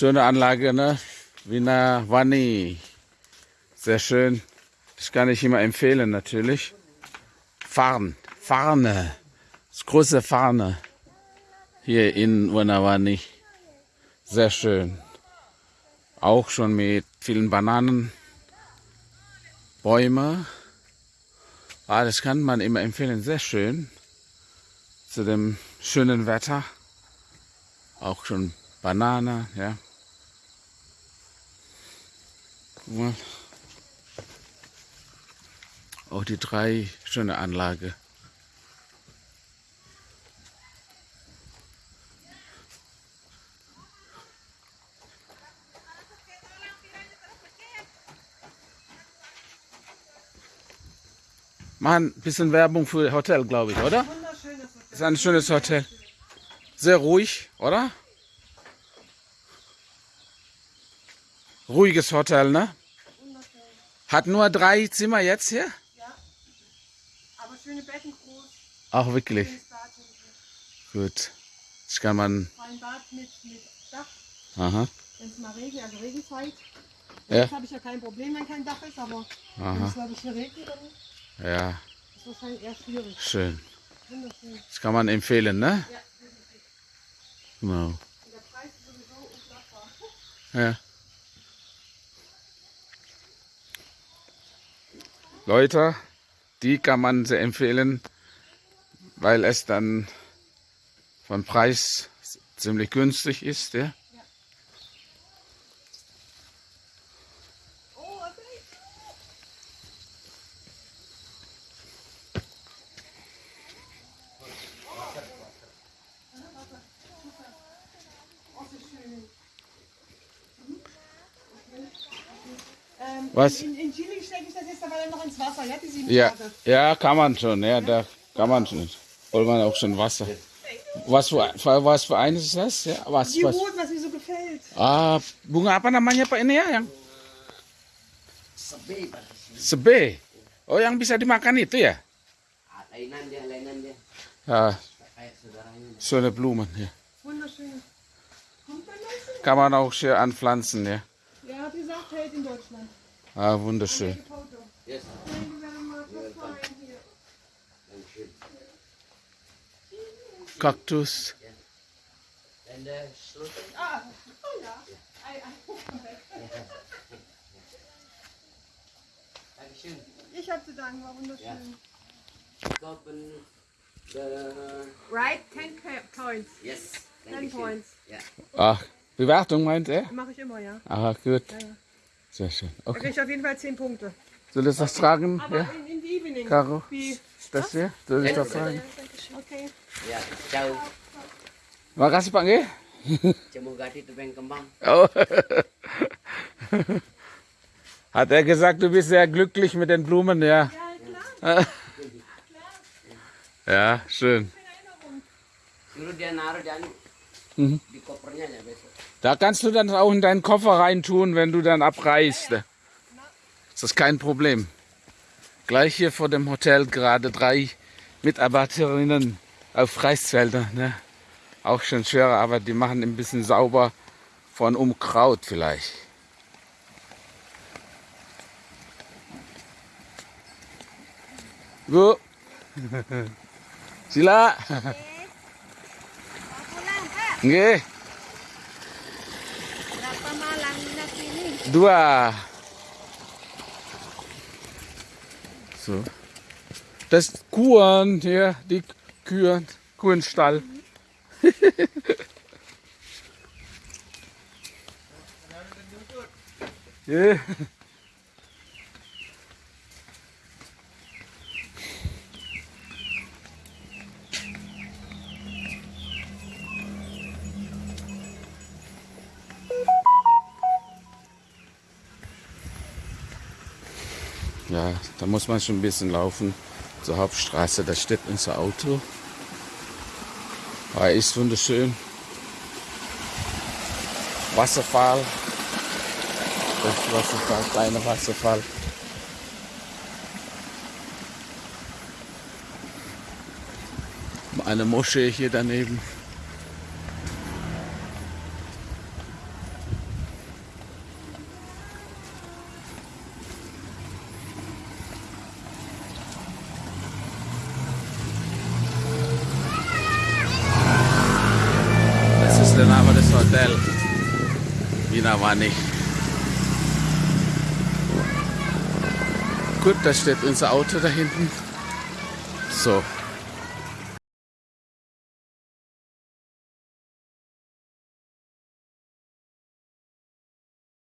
Schöne Anlage, ne? Wiener Wanni. Sehr schön. Das kann ich immer empfehlen, natürlich. Farn, Farne. Das große Farne. Hier in Wanawani. Sehr schön. Auch schon mit vielen Bananen. Bäume. Ah, das kann man immer empfehlen. Sehr schön. Zu dem schönen Wetter. Auch schon Banane, ja. Mal. Auch die drei schöne Anlage. Machen ein bisschen Werbung für Hotel, glaube ich, oder? Ist ein schönes Hotel. Sehr ruhig, oder? Ruhiges Hotel, ne? Hat nur drei Zimmer jetzt hier? Ja. Aber schöne Betten groß. Auch wirklich. Gut. Das kann man. Ein Bad mit, mit Dach. Aha. Wenn es mal regnet, also Regenzeit. Ja. Jetzt habe ich ja kein Problem, wenn kein Dach ist, aber wenn Aha. es, glaube ich, hier regnet, dann ist Ja, es wahrscheinlich eher schwierig. schön. Wunderschön. Das kann man empfehlen, ne? Ja, definitiv. Genau. Und der Preis ist sowieso unschlagbar. Ja. Leute, die kann man sehr empfehlen, weil es dann vom Preis ziemlich günstig ist. Ja? Was? In, in Chili stecke ich das jetzt aber dann noch ins Wasser, ja, die sieben Ja, Tage. ja, kann man schon. Ja, da kann man schon. Holt man auch schon Wasser. Was für, was für eines ist das? Ja, was, Die was? Rot, was mir so gefällt. Ah, bunga apa namanya Pak ini ya? Yang Sebe sebe. Oh, yang bisa dimakan itu ya? Ah, lainan dia, lainan dia. Ja, Kayak saudaranya. schöne Blumen hier. Wunderschön. Kann man auch hier anpflanzen, ja. Ja, hat gesagt, hält in Deutschland. Ah, wunderschön. Yes. Kaktus. And uh. Ah, oh ich habe zu danken, war wunderschön. Right, 10 points. Yes. 10 Dankeschön. points. Ja. Ach, Bewertung meint er? Mache ich immer, ja. Ah, gut. ja, ja. Sehr schön. Da Okay. kriege ich auf jeden Fall 10 Punkte. Soll ich das tragen? Aber Ja, in, in the evening. Caro? Wie? Das hier? Soll ich das tragen? Okay. Ya, ciao. Makasih Pak. Cemugati tebeng kembang. Oh. Hat er gesagt, du bist sehr glücklich mit den Blumen, ja? Ja, klar. Ja, schön. Suruh dia naruh dan Mhm. di kopernya ya besok. Da kannst du dann auch in deinen Koffer reintun, wenn du dann abreist. Das ist kein Problem. Gleich hier vor dem Hotel gerade drei Mitarbeiterinnen auf Reisfelder. Ne? Auch schon schwere Arbeit. Die machen ein bisschen sauber von Unkraut vielleicht. Bu. Sila. Nggih. Dua. So. Das ist Kuhen hier, die Kühe, Kuhenstall. ja. Ja, da muss man schon ein bisschen laufen zur Hauptstraße. Da steht unser Auto. Aber ist wunderschön. Wasserfall. Das Wasserfall, kleiner Wasserfall. Eine Moschee hier daneben. Ist der Name des Hotels. Wiener war nicht. Gut, da steht unser Auto da hinten. So,